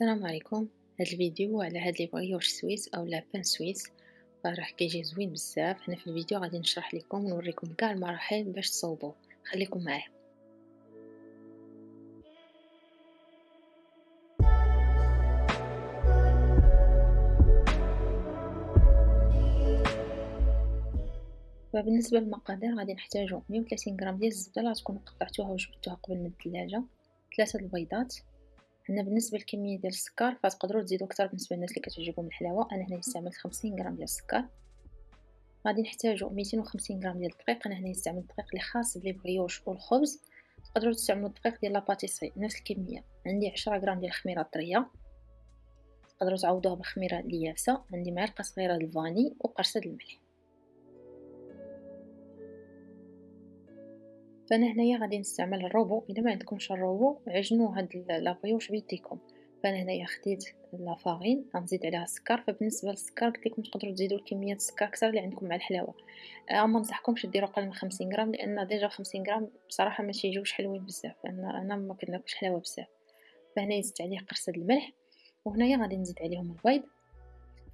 السلام عليكم. هاد الفيديو على هاد les brioches suisses أو les pains suisses. راح كيجي زوين بزاف. هنا في الفيديو غادي نشرح لكم ونوريكم كاع المراحل باش تصوبوه. خليكم معايا. فبالنسبة للمقادير غادي نحتاجو 130 غرام ديال الزبدة. اللي تكونوا قطعتوها وجبدتوها قبل من الثلاجه ثلاثة البيضات. هنا بالنسبة للكميه ديال السكر فتقدروا تزيدوا أكثر بالنسبة للناس اللي كتعجبهم الحلاوة. أنا هنا استعملت 50 غرام ديال السكر. غادي نحتاجو 250 غرام ديال الدقيق. أنا هنا استعملت الدقيق اللي خاص بلي والخبز. تقدروا تستعملوا الدقيق ديال لاباتيسري نفس الكمية. عندي 10 غرام ديال الخميرة الطرية. تقدروا تعوضوها بالخميره اللي يابسه عندي معلقة صغيرة الفاني وقرصة الملح. فأنا هنايا غادي نستعمل الروبو الا ما عندكمش الروبو عجنوا هاد la brioche بيديكم؟ فأنا هنايا خديت la farine غنزيد عليها السكر. فبالنسبة للسكر قلت لكم تقدروا تزيدوا الكمية السكر أكثر اللي عندكم مع الحلاوة. أه ما نصحكمش ديروا أقل من 50 غرام لأن déjà 50 غرام بصراحة ما تيجيوش حلوين بزاف. لأن أنا ما كناكلش حلاوة بزاف. فهنا زدت عليه قرصه الملح وهنايا غادي نزيد عليهم البيض.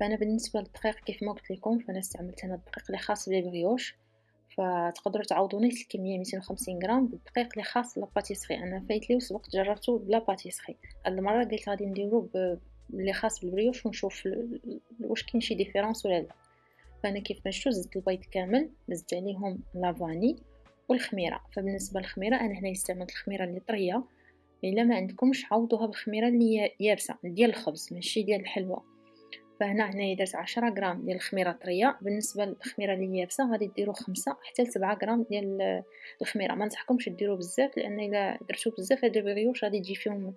فأنا بالنسبة للدقيق كيف ما قلت لكم فأنا استعملت هنا الدقيق اللي خاص بال brioche. فتقدروا تعوضوا نفس الكميه 250 غرام بالدقيق اللي خاص la pâtisserie أنا فايت لي وسبقت جربته ب la pâtisserie هاد المرة قلت غادي نديرو اللي خاص بال brioche ونشوف واش كاين شي différence ولا لا. فأنا كيف ما شفتوا زدت البيض كامل زدت عليهم la vanille والخميرة. فبالنسبة للخميرة أنا هنا استعملت الخميرة اللي طرية إلا ما عندكمش عوضوها بالخميره اللي يابسه ديال الخبز ماشي ديال الحلوى. فهنا هنايا درت عشرة غرام ديال الخميرة طريه بالنسبة للخميرة اللي يابسه غادي ديروا خمسة حتى لسبعة غرام ديال الخميرة. ما نصحكمش ديروا بزاف لأن إلا درتو بزاف هاد ال brioche غادي تجي فيهم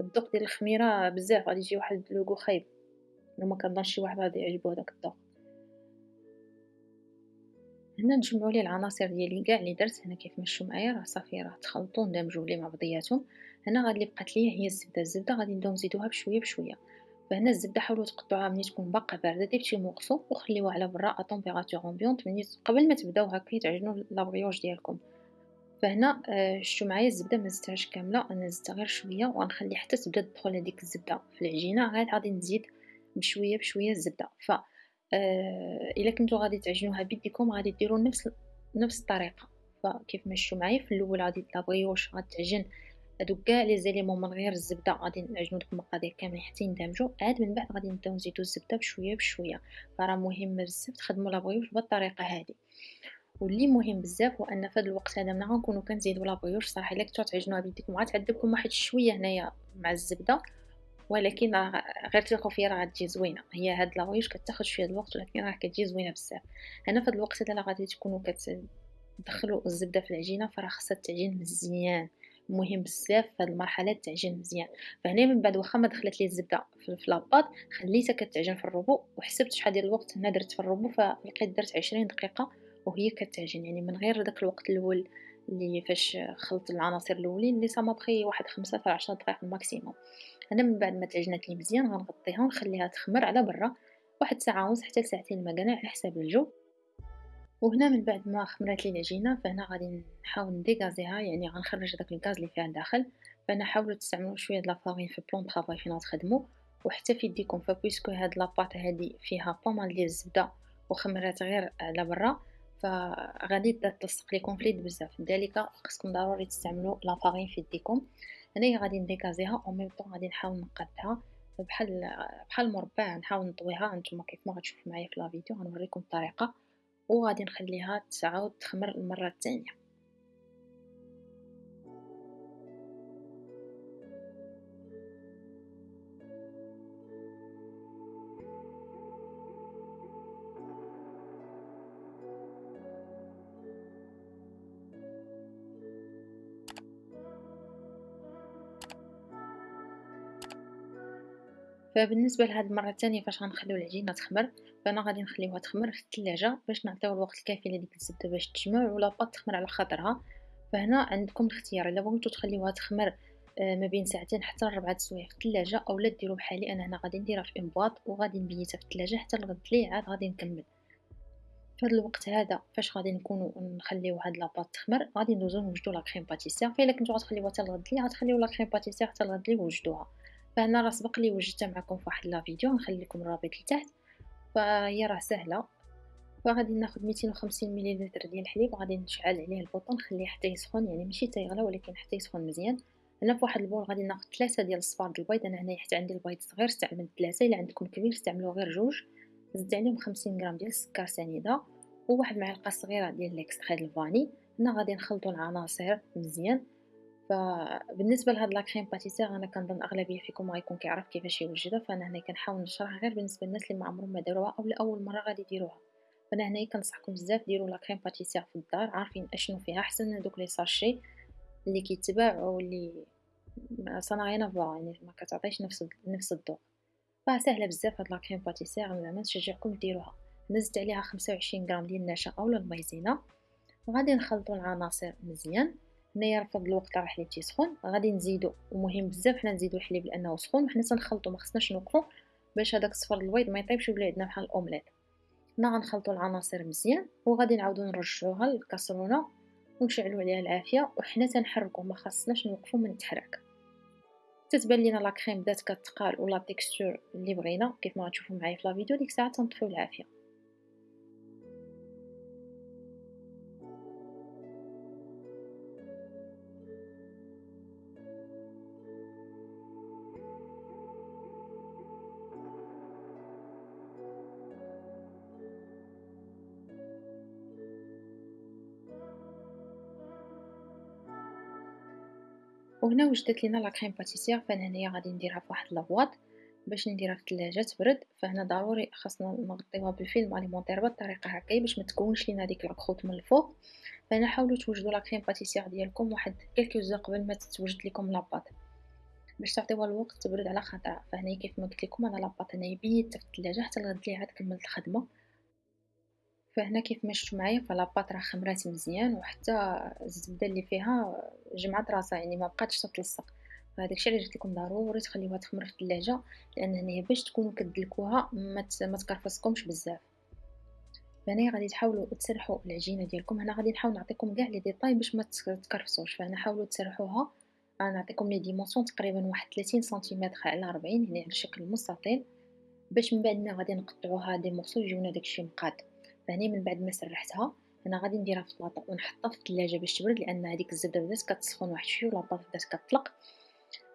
الذوق ديال الخميرة بزاف. غادي يجي واحد le goût خايب. وما كنظنش شي واحد غادي يعجبو هذاك الذوق. هنا نجمعو les éléments ديالي كاع اللي درت. هنا كيف مشوا معايا راه صافي راه تخلطوا ندمجوا لي مع بعضياتهم هنا غادي بقات ليا هي الزبدة. الزبدة غادي نبداو نزيدوها بشوية بشوية. فهنا الزبدة حاولوا تقطعوها ملي تكون باقا باردة دير شي morceaux وخليوها على برا à température ambiante ملي قبل ما تبداو هكا تعجنوا la brioche ديالكم. فهنا آه شتو معايا الزبدة ما زدتهاش كاملة أنا زدتها غير شوية وغنخلي حتى تبدا تدخل هذيك الزبدة في العجينة غير غادي نزيد بشوية بشوية الزبدة. ف آه إلا كنتو غادي تعجنوها بيديكم غادي ديروا نفس نفس الطريقة. فكيف ما شفتوا معايا في الأول غادي la brioche غتعجن هادوك كاع لي زيليمون من غير الزبدة غادي نعجنو دوك المقادير كاملين حتى يندمجوا عاد من بعد غادي نبداو نزيدو الزبدة بشوية بشوية. فراه مهم بزاف تخدموا لابغيوش بالطريقة هذه واللي مهم بزاف هو أن في هذا الوقت هذا ملي غنكونوا كنزيدوا لابغيوش صراحة إلا كنتو تعجنوها بيديكم غتعذبكم واحد شوية هنايا مع الزبدة. ولكن راه غير تلقوا فيها راه غتجي زوينة. هي هاد لاغويش كتاخذ شوية الوقت ولكن راه كتجي زوينة بزاف. هنا في هذا الوقت هذا غادي تكونوا كتدخلوا الزبدة في العجينة فراه خاصها تعجين مزيان. مهم بزاف في المرحلة تعجن مزيان. فهنا من بعد واخا ما دخلت لي الزبدة في la pâte خليتها كتعجن في الروبو وحسبت شحال ديال الوقت أنا درت في الروبو فلقيت درت 20 دقيقة وهي كتعجن يعني من غير داك الوقت الأول اللي فاش خلطت العناصر الأولين اللي سما بخي واحد خمسة في عشرة دقائق ال maximum أنا من بعد ما تعجنت لي مزيان غنغطيها ونخليها تخمر على برا واحد ساعة ونص حتى لساعتين المكانه على حساب الجو. وهنا من بعد ما خمرات لي العجينه فهنا غادي نحاول ن dégazer يها يعني غنخرج داك الغاز اللي فيها الداخل فهنا حاولوا تستعملوا شوية د la farine في plan travail فين غتخدموا وحتى في يديكم ف puisque هاد la pâte هادي فيها pas mal ديال الزبدة وخمرات غير على برا فغادي تلصق لكم في اليد بزاف. لذلك خصكم ضروري تستعملوا la farine في يديكم. هنايا غادي ن dégazer يها au même temps غادي نحاول نقادها بحال بحال المربع نحاول نطويها. نتوما كيف ما غتشوفوا معايا في la vidéo غنوريكم الطريقة. وغادي نخليها تعاود تخمر المرة الثانية. فبالنسبة لهاد المرة الثانية فاش غنخليو العجينة تخمر فهنا غادي نخليوها تخمر في الثلاجه باش نعطيو الوقت الكافي لديك الزبدة باش تجمع و la pâte تخمر على خاطرها. فهنا عندكم الاختيار إلا بغيتو تخليوها تخمر آه، ما بين ساعتين حتى لربعة سوايع في الثلاجه اولا ديروا بحالي أنا هنا غادي نديرها في un boîte وغادي نبيتها في الثلاجه حتى الغد لي عاد غادي نكمل. في هذا الوقت هذا فاش غادي نكونوا نخليو هاد la pâte تخمر غادي ندوزو نوجدو la crème pâtissière. فإلا كنتو غتخليوها حتى الغد لي غتخليو la crème pâtissière حتى الغد لي وجدوها فهنا راه سبق لي وجدتها معكم في واحد la vidéo نخلي لكم الرابط لتحت. فهي راه سهلة. فغادي ناخذ 250 مليلتر ديال الحليب غادي نشعل عليه ال bouton نخليه حتى يسخن يعني ماشي حتى يغلى ولكن حتى يسخن مزيان. هنا في واحد ال bol غادي ناخذ ثلاثة ديال الصفار ديال البيض. أنا هنايا حتى عندي البيض صغير استعملت ثلاثة. إلا عندكم كبير استعملوا غير جوج. زدت عليهم 50 غرام ديال السكر سنيدة. وواحد معلقة صغيرة ديال l'extrait de vanille. هنا غادي نخلطوا العناصر مزيان. فبالنسبه لهاد la crème pâtissière أنا كنظن أغلبية فيكم غيكون كيعرف كيفاش يوجدها. فأنا هنا كنحاول نشرح غير بالنسبة للناس اللي ما عمرهم ما داروها أو لأول مرة غادي يديروها. فأنا هنايا كنصحكم بزاف ديروا la crème pâtissière في الدار عارفين أشنو فيها أحسن من هذوك les sachets اللي كيتباعوا واللي صنع غير يعني ما كتعطيش نفس نفس الذوق. فسهله بزاف هاد la crème pâtissière زعما نشجعكم ديروها. زدت عليها 25 غرام ديال النشا اولا ال Maïzena. وغادي نخلطوا العناصر مزيان. هنايا راه الوقت راه الحليب تيسخن غادي نزيدو ومهم بزاف حنا نزيدو الحليب لأنه سخون وحنا تنخلطو ما خصناش نوقفو باش هذاك صفر البيض ما يطيبش ويولي عندنا بحال الأومليت. هنا غنخلطو العناصر مزيان وغادي نعاودو نرجعوها لل casserole ونشعلو عليها العافية وحنا تنحركو ما خصناش نوقفو من التحراك. تتبان لينا la crème بدات كتقال و la texture اللي بغينا كيف ما غتشوفوا معايا في la vidéo ديك الساعة تنطفيو العافية. وهنا وجدت لينا la crème pâtissière فهنا هنايا غادي نديرها فواحد la boîte باش نديرها في الثلاجة تبرد. فهنا ضروري خاصنا نغطيوها بال film alimentaire بالطريقة هكايا باش ما تكونش لينا ديك la croûte من الفوق. فهنا حاولوا توجدوا la crème pâtissière ديالكم واحد quelques heures قبل ما تتوجد لكم la pâte. باش تعطيوها الوقت تبرد على خاطرها فهنا كيف ما قلت لكم أنا la pâte هنايا بيتها في الثلاجة حتى الغد لي عاد كملت الخدمة. فهنا كيف ما معايا ف la pâte راه خمرات مزيان وحتى الزبدة اللي فيها جمعت راسها يعني ما بقاتش تتلصق فهذاك الشيء اللي قلت لكم ضروري تخليوها تخمر في الثلاجه لأن هنايا باش تكونوا كدلكوها ما تكرفسكمش بزاف. فهنا غادي تحاولوا تسرحوا العجينة ديالكم. هنا غادي نحاول نعطيكم كاع les détails باش ما تكرفسوش فهنا حاولوا تسرحوها. أنا نعطيكم les dimensions تقريبا واحد 30 سنتيمتر على 40 يعني على شكل مستطيل باش من بعد غادي نقطعوها des morceaux يجيونا داكشي مقاد. فهنا من بعد ما سرحتها. أنا غادي نديرها في البلاطه ونحطها في الثلاجة باش تبرد لأن هذيك الزبدة بدات كتسخن واحد شوية و la pâte بدات كتطلق.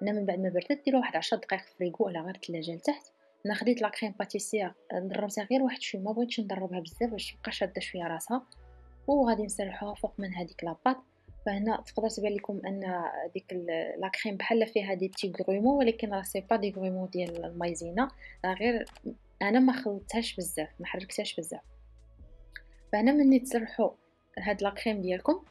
أنا من بعد ما بردت ديرها واحد 10 دقائق في الفريغو على غير الثلاجة لتحت. أنا خديت la crème pâtissière دربتها غير واحد شوية ما بغيتش ندربها بزاف باش تبقى شادة شوية راسها. وغادي نسرحوها فوق من هذيك la pâte فهنا تقدر تبان لكم أن ديك la crème بحال فيها des petits grumeaux ولكن راه c'est pas des grumeaux ديال ال Maïzena. غير أنا ما خلطتهاش بزاف ما حركتهاش بزاف. فهنا ملي تسرحوا هاد la crème ديالكم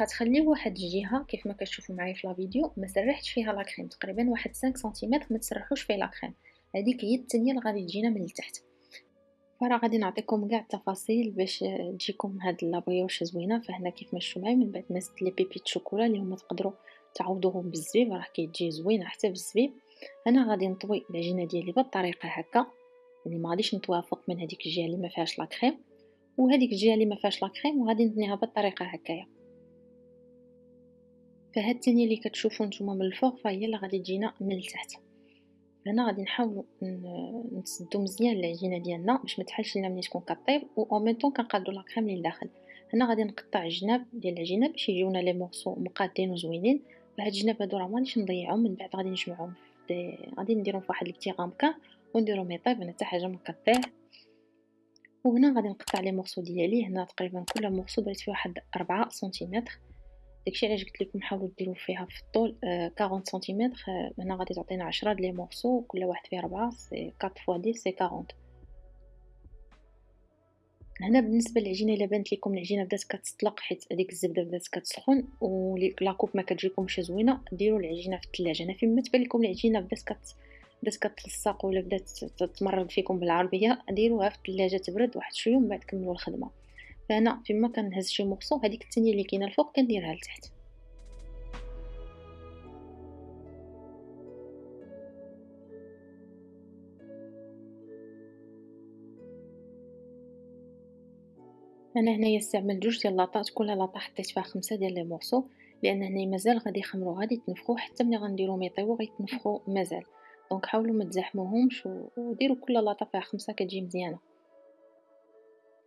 غتخليوه واحد الجهة كيف ما كتشوفوا معايا في la vidéo ما سرحتش فيها la crème تقريبا واحد 5 سنتيمتر ما تسرحوش فيه la crème هذيك هي الثانية اللي غادي تجينا من التحت فراه غادي نعطيكم كاع التفاصيل باش تجيكم هاد la brioche زوينة. فهنا كيف ما شفتوا معايا من بعد ما زدت les pépites chocolat اللي هما تقدروا تعوضوهم بالزبيب راه كيتجي زوينه حتى بالزبيب. أنا غادي نطوي العجينة ديالي بالطريقة هكا. يعني ما غاديش نتوافق من هذيك الجهة اللي ما فيهاش لاكريم وهذيك الجهة اللي ما فيهاش لاكريم وغادي نتنيها بالطريقة هكايا. فهاد الثانية اللي كتشوفوا نتوما من الفوق فهي اللي غادي تجينا من التحت. هنا غادي نحاولوا نسدو مزيان العجينة ديالنا باش ما تحلش لينا ملي تكون كطيب و أو ميم طون كنقادو لاكريم للداخل هنا غادي نقطع الجناب ديال العجينة باش يجيونا لي مورسو مقادين وزوينين. وهاد الجناب هادو راه مانيش نضيعهم من بعد غادي نجمعهم غادي نديرهم فواحد ال petit ramequin ونديرهم يطيب هنا حتى حاجة ما كطيح وهنا غادي نقطع les morceaux ديالي. هنا تقريبا كل morceau درت فيه واحد ربعة سنتيمتر. داكشي علاش قلت لكم حاولوا ديروا فيها في الطول آه 40 سنتيمتر. آه هنا غادي تعطينا 10 د les morceaux كل واحد فيه ربعة c'est 4 fois 10 c'est 40 هنا بالنسبة للعجينة إلا بانت لكم العجينة بدات كتطلق حيت هذيك الزبدة بدات كتسخن و la coupe ما كتجيكمش زوينة ديروا العجينة في الثلاجة. أنا فيما تبان لكم العجينة بدات كت بدات كتلصق ولا بدات تمرض فيكم بالعربية ديروها في الثلاجه تبرد واحد شوية ومن بعد كملوا الخدمة. فأنا فيما كنهز شي مورسو هذيك الثانية اللي كاينة الفوق كنديرها لتحت. أنا هنايا استعملت جوج ديال لاطات كل لاطة حطيت فيها خمسة ديال لي لأن هنايا مازال غادي يخمروا غادي يتنفخوا حتى ملي غنديرو يطيبوا غيتنفخوا مازال. donc حاولوا ما تزاحموهمش وديروا كل فيها خمسة كتجي مزيانة.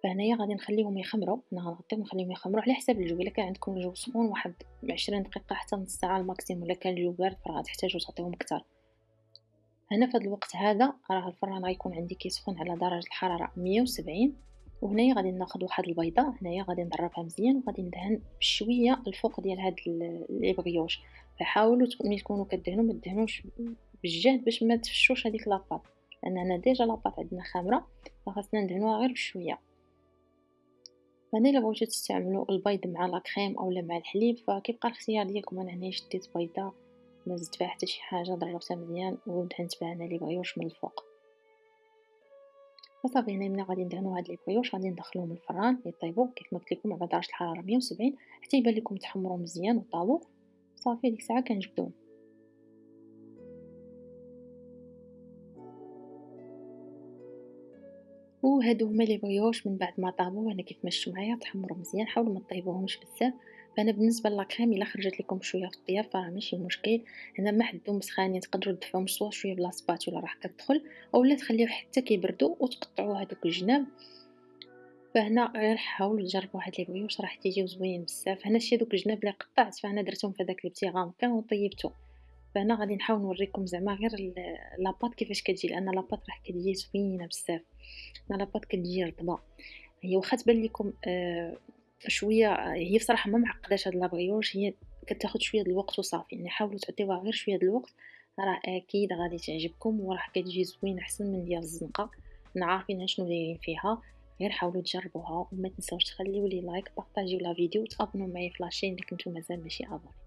فهنايا غادي نخليهم يخمروا أنا غنغطيهم نخليهم يخمروا على حساب الجو إلا كان عندكم الجو سخون واحد عشرين دقيقة حتى نص ساعة ال maximum إلا كان الجو بارد فراه تحتاجوا تعطيهم أكثر. هنا في هذا الوقت هذا راه الفران غيكون عندي كيسخن على درجة الحرارة 170 وهنايا غادي ناخذ واحد البيضة هنايا غادي نضربها مزيان وغادي ندهن بشوية الفوق ديال هاد les brioches فحاولوا ملي تكونوا كدهنوا ما تدهنوش بالجهد باش ما تفشوش هذيك la pâte. لأن هنا déjà la pâte عندنا خامره فخاصنا ندهنوها غير بشوية. فهنا إلا بغيتو تستعملوا البيض مع la crème اولا مع الحليب فكيبقى الاختيار ديالكم. أنا هنا شديت بيضة ما زدت فيها حتى شي حاجة ضربتها مزيان ودهنت بها أنا les brioches من الفوق. وصافي هنا ملي غادي ندهنو هاد les brioches غادي ندخلوهم الفران يطيبوا. كيف ما قلت لكم على درجه الحرارة 170 حتى يبان لكم تحمروا مزيان وطابوا صافي ديك الساعة كنجبدوهم وهادو هما لي بغيوش من بعد ما طابوا هنا كيف ما شفتوا معايا تحمروا مزيان حاولوا ما طيبوهمش بزاف. فأنا بالنسبة للاكريم إلا خرجت لكم شوية في الطياب راه ماشي مشكل. هنا ما حدهم سخانين تقدروا تدفعوهم سوا شوية بلا سباتولا راح كتدخل أولا تخليوه حتى كيبردوا وتقطعوا هذوك الجناب. فهنا غير حاولوا تجربوا هاد les brioches راح تيجيو زوين بزاف. هنا شي دوك الجناب اللي قطعت فأنا درتهم في هذاك ال petit ramequin وطيبته فهنا غادي نحاول نوريكم زعما غير la pâte كيفاش كتجي لأن la pâte راح كتجي زوينة بزاف. la pâte كتجي رطبه هي واخا تبان لكم آه شوية هي بصراحة ما معقداش هاد la brioche هي كتاخد شوية الوقت وصافي. يعني حاولوا تعطيوها غير شوية الوقت راه أكيد غادي تعجبكم وراح كتجي زوينة أحسن من ديال الزنقة. حنا عارفين شنو دايرين فيها. غير حاولوا تجربوها وما تنساوش تخليو les likes بارطاجيو la vidéo وتابونوا معايا في la chaîne اللي كنتو مازال ماشي abonné